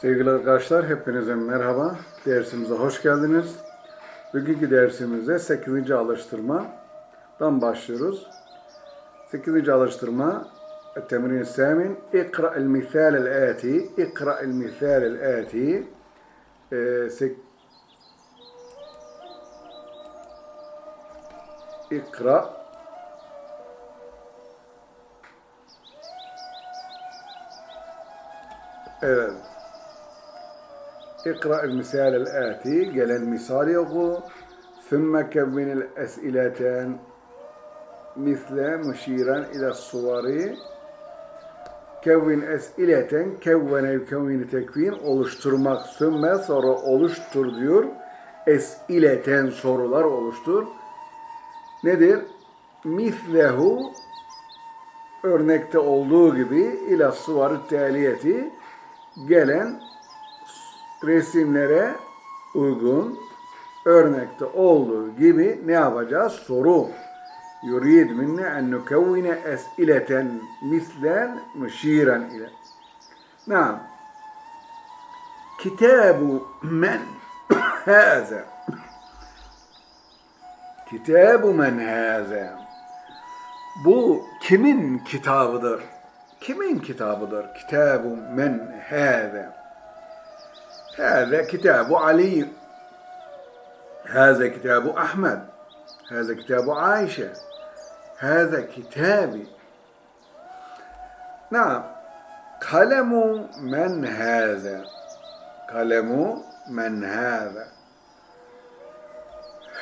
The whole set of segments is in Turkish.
Sevgili arkadaşlar, hepinize merhaba. Dersimize hoş geldiniz. Bugünkü dersimizde 8. alıştırmadan başlıyoruz. 8. alıştırma Temrin Samin İkra el misal el ati İkra el misal el ati ee, İkra Evet اقرأ المثال الآتي gelen misali oku ثم كون الأسئلتان مثل مشيرا إلى الصور كون أسئلة كون يكون tekvin oluşturmak sümme sonra oluştur diyor esileten sorular oluştur nedir mislehu örnekte olduğu gibi ila suvarı taliyeti gelen resimlere uygun örnekte olduğu gibi ne yapacağız? Soru. Yurid minne en nukevvine es'ileten mislen müşiren ile. Naam. Kitabu men haza. Kitabu men haza. Bu kimin kitabıdır? Kimin kitabıdır? Kitabu men haza. هذا كتاب علي. هذا كتاب أحمد. هذا كتاب عائشة. هذا كتابي. نعم. قلم من هذا؟ قلم من هذا؟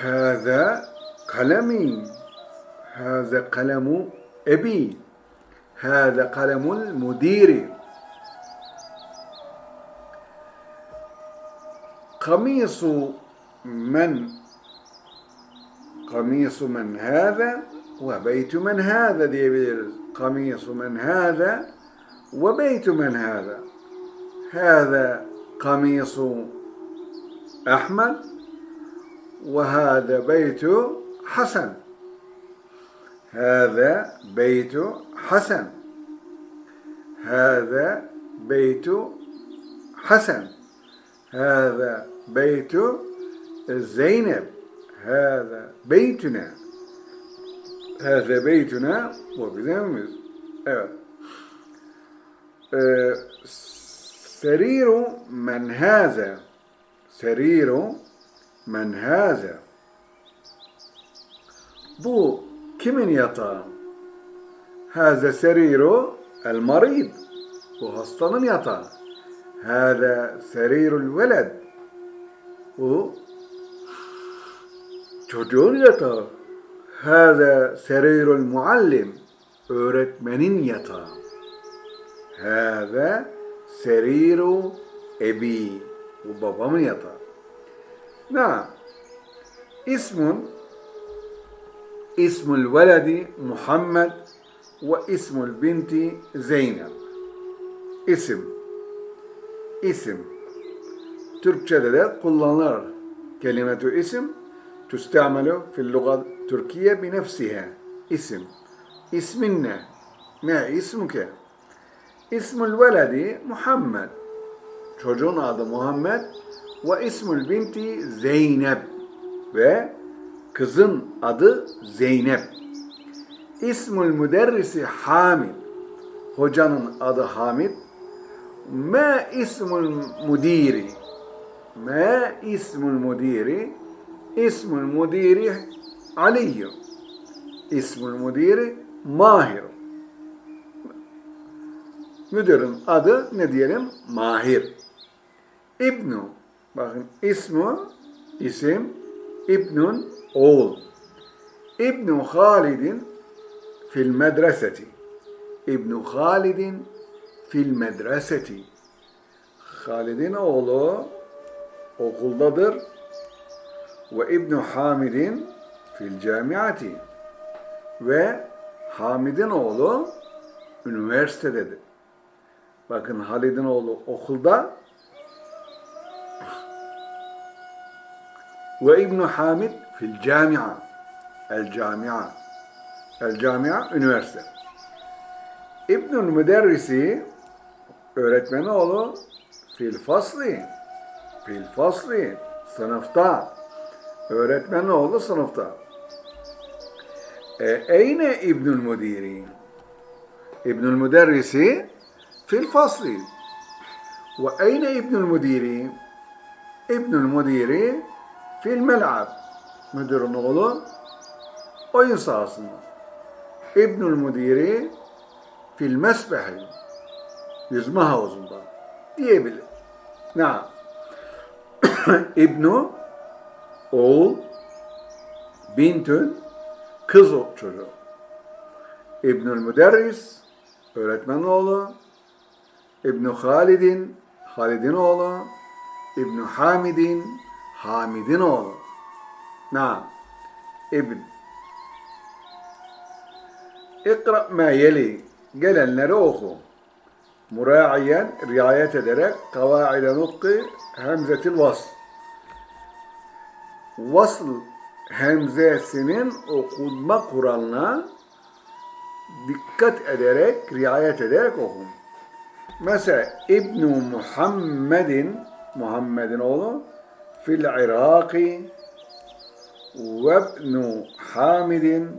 هذا قلمي. هذا قلم أبي. هذا قلم المدير. قميص من؟ قميص من هذا؟ وبيت من هذا؟ diyebiliriz. قميص من هذا وبيت من هذا. هذا قميص أحمد وهذا بيت حسن. هذا بيت حسن. هذا بيت حسن. هذا beytu e, Zeynep hâze beytüne hâze beytüne bu bizim evimiz. Evet. Ee, seriru men hâze seriru men hâze bu kimin yatağı? Hâze seriru el marid bu hastanın yatağı. Hâze serirul veled o çocuğun yatağı. Hâzâ serirul muallim. Öğretmenin yatağı. Hâzâ seriru ebi. Bu babamın yatağı. Na ismun ismul veledi Muhammed ve ismul binti Zeynep. İsim. İsim. Türkçe'de de kullanılır. Kelimetü isim tüstamelu fil lugat Türkiye binefsihe. İsim. İsmin ne? Ne ismuke? İsmül veledi Muhammed. Çocuğun adı Muhammed ve ismül binti Zeynep ve kızın adı Zeynep. İsmül müderrisi Hamid. Hocanın adı Hamid. Ma ismül müdiri. ما اسم المدير اسم المدير علي اسم المدير Mahir müdürün adı ne diyelim Mahir İbnu bakın ismu isim İbnun oğul İbnu Halidin fil medreseti İbnu Halidin fil medreseti. Halid'in oğlu okuldadır. Ve İbn Hamid'in fil camiati. Ve Hamid'in oğlu üniversitededir. Bakın Halid'in oğlu okulda ve İbn Hamid fil camia. El camia. El camia üniversite. İbnül Müderrisi öğretmeni oğlu fil fasli. Fil fasli. Sınıfta. Öğretmen oğlu sınıfta. E, eyne İbnül Müdiri? İbnül Müderrisi fil fasli. Ve eyne İbnül Müdiri? İbnül Müdiri fil mel'ab. Müdürün oğlu oyun sahasında. İbnül Müdiri fil mesbehi. Yüzme havuzunda diyebilir. Ne? İbnu oğul bintün kız çocuğu. İbnül Müderris öğretmen oğlu. İbnü Halidin Halid'in oğlu. İbnü Hamidin Hamid'in oğlu. Na. İbn. İkra ma yeli. Gelenleri oku. Muraiyen, riayet ederek kavaide nutki hemzetil vasl. Vasl hemzesinin okunma kuralına dikkat ederek, riayet ederek okun. Mesela İbn Muhammedin, Muhammed'in oğlu, fil Iraki ve İbn Hamidin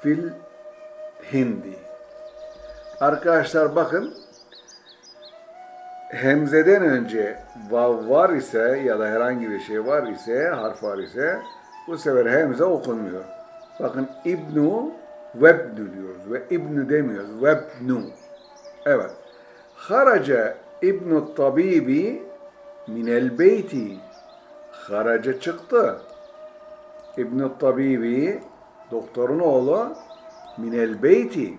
fil Hindi. Arkadaşlar bakın, hemzeden önce vav var ise ya da herhangi bir şey var ise, harf var ise bu sefer hemze okunmuyor. Bakın İbnu Vebnu diyoruz ve İbnu demiyoruz. Vebnu. Evet. Haraca İbnu Tabibi minel beyti. Haraca çıktı. İbnu Tabibi doktorun oğlu minel beyti.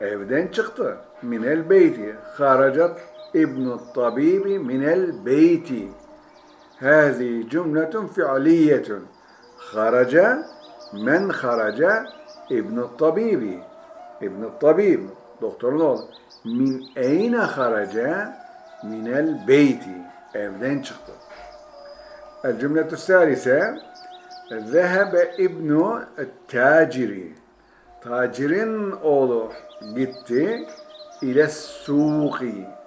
Evden çıktı. Minel beyti. Haracat İbnu Tabibi minel beyti. Hazi cümletun fi'liyetun. Haraca men haraca İbnu Tabibi. İbnu Tabib. Doktorun oğlu. Min eyne haraca minel beyti. Evden çıktı. El cümletü salise Zehebe İbnu Taciri. Tacirin oğlu gitti ile suki.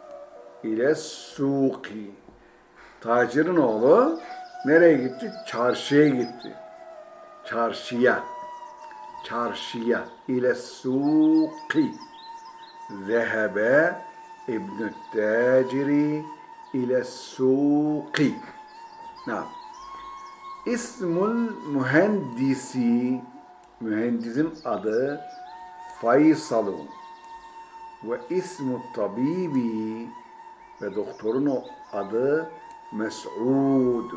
İle suki. Tacirin oğlu nereye gitti? Çarşıya gitti. Çarşıya. Çarşıya. İle suki. Zehebe İbn Taciri ile suki. Naam. İsmul mühendisi mühendisin adı Faysalun ve ismu tabibi ve doktorun o adı Mes'ud.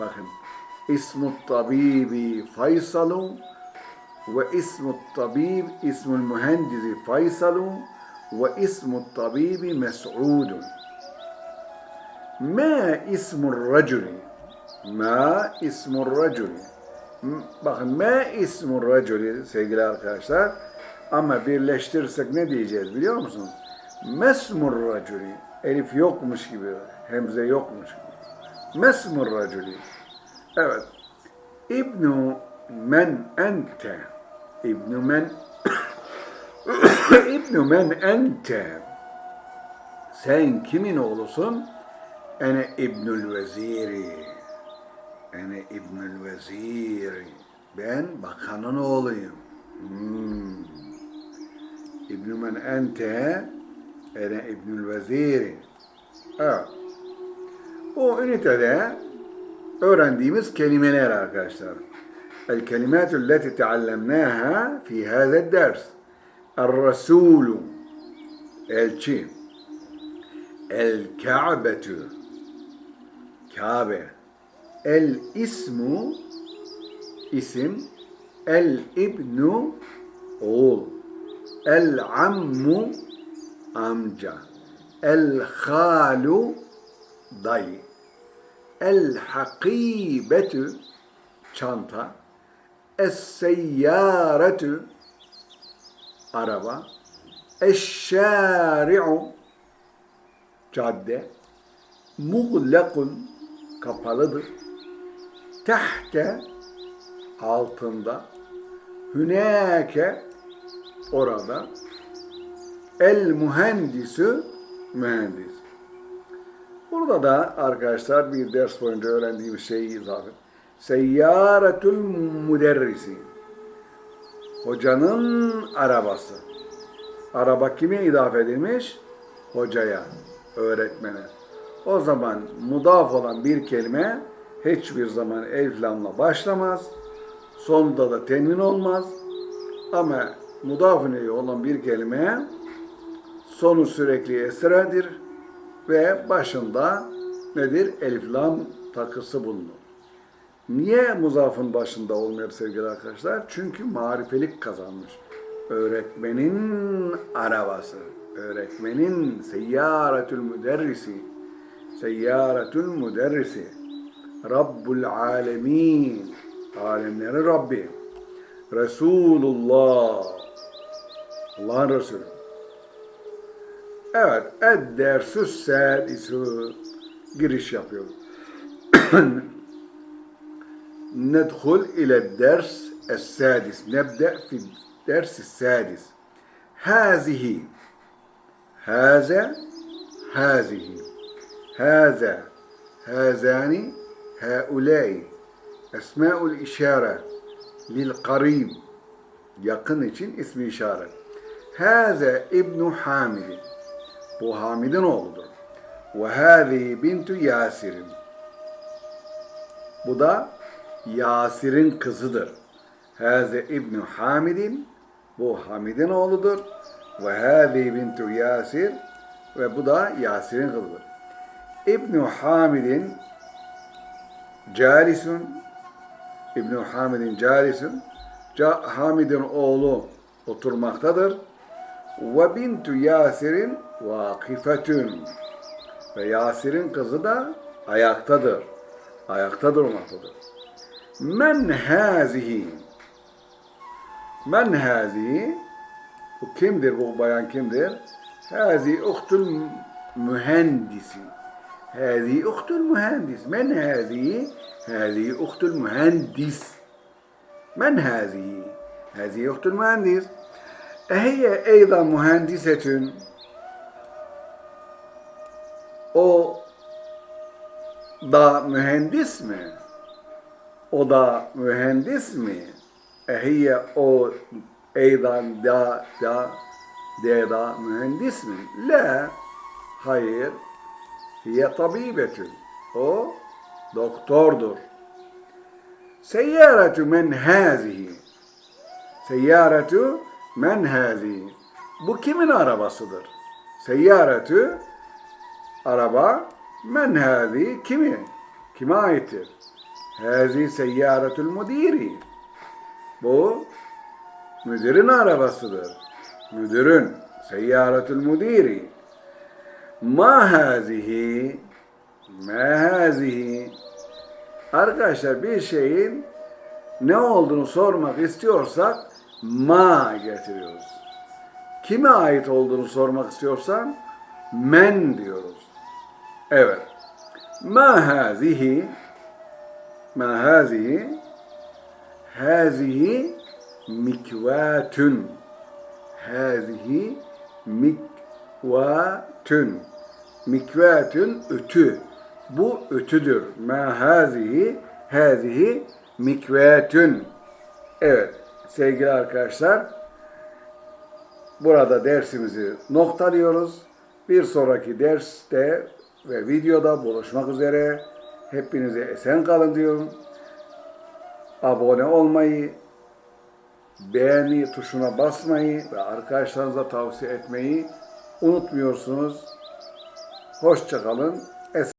Bakın ismu tabibi Faysalun ve ismu tabib ismul mühendisi Faysalun ve ismu tabibi Mes'udun. Ma ismul raculi Ma ismur raculi. Bakın ma ismur raculi sevgili arkadaşlar. Ama birleştirirsek ne diyeceğiz biliyor musunuz? Mesmur raculi. Elif yokmuş gibi, hemze yokmuş gibi. Mesmur raculi. Evet. İbnu men ente. İbnu men İbnu men ente. Sen kimin oğlusun? Ene İbnül Veziri. Ene İbnül Veziri. Ben bakanın oğluyum. Hmm. İbnü men ente ene İbnül Veziri. Evet. O ünitede öğrendiğimiz kelimeler arkadaşlar. El kelimatü leti teallemnaha fi hâzed ders. El-Resulü elçi. El-Ka'betü Kabe. El-İsmu isim. El-İbnu oğul. El-Ammu amca. El-Halu dayı. El-Hakibetü çanta. Es-Seyyaretü araba. Eşşari'u cadde. Muğlekun kapalıdır. Tehte altında. Hünake orada. El mühendisü mühendis. Burada da arkadaşlar bir ders boyunca öğrendiğimiz şeyi izah edin. Seyyaretül müderrisi. Hocanın arabası. Araba kime idafe edilmiş? Hocaya, öğretmene. O zaman mudaf olan bir kelime hiçbir zaman elif lamla başlamaz. Sonunda da temin olmaz. Ama mudaf olan bir kelime sonu sürekli esredir ve başında nedir? Elif lam takısı bulunur. Niye muzafın başında olmuyor sevgili arkadaşlar? Çünkü marifelik kazanmış. Öğretmenin arabası, öğretmenin seyyaretül müderrisi, seyyaretül müderrisi, Rabbul alemin, alemlerin Rabbi, Resulullah, Allah'ın Resulü. Evet, ed-dersü sâdisü giriş yapıyor. ندخل إلى الدرس السادس نبدأ في الدرس السادس هذه هذا هذه هذا هذان هؤلاء أسماء الإشارة للقريب yakın için ismi işaret. Hâze İbnu Hamid. Bu Hamid'in oğludur. Ve hâzi bintu Yasir'in. Bu da Yasir'in kızıdır. Hâze İbnu Hamid'in. Bu Hamid'in oğludur. Ve hâzi bintu Yasir. Ve bu da Yasir'in kızıdır. İbnu Hamid'in calisun İbn Hamid'in calisun Ca- Hamid'in oğlu oturmaktadır. Ve bintu Yasir'in vakifetün. Ve Yasir'in kızı da ayaktadır. Ayakta durmaktadır. Men hazihi? Men hazihi? Bu kimdir bu bayan kimdir? Hazi uhtul mühendisi. Hazi uhtul mühendis. Men hazihi? Hazi uhtul mühendis. من هذه؟ هذه أخت المهندس أهي أيضا مهندسة o da mühendis mi? O da mühendis mi? Ehiye o eydan da da da mühendis mi? La. Hayır. Hiye tabibetün. O doktordur. Seyyaratu men hazihi. Seyyaratu men hazihi. Bu kimin arabasıdır? Seyyaratu araba men hazihi kimi? Kime aittir? Hazi seyyaratul müdiri. Bu müdürün arabasıdır. Müdürün seyyaratul müdiri. Ma hazihi ma hazihi Arkadaşlar bir şeyin ne olduğunu sormak istiyorsak ma getiriyoruz. Kime ait olduğunu sormak istiyorsan men diyoruz. Evet. Ma hazihi ma hazihi hazihi mikvatun hazihi mikvatun mikvatun ütü bu ütüdür. Ma hazihi hazihi mikvetün. Evet sevgili arkadaşlar burada dersimizi noktalıyoruz. Bir sonraki derste ve videoda buluşmak üzere. Hepinize esen kalın diyorum. Abone olmayı, beğeni tuşuna basmayı ve arkadaşlarınıza tavsiye etmeyi unutmuyorsunuz. Hoşçakalın.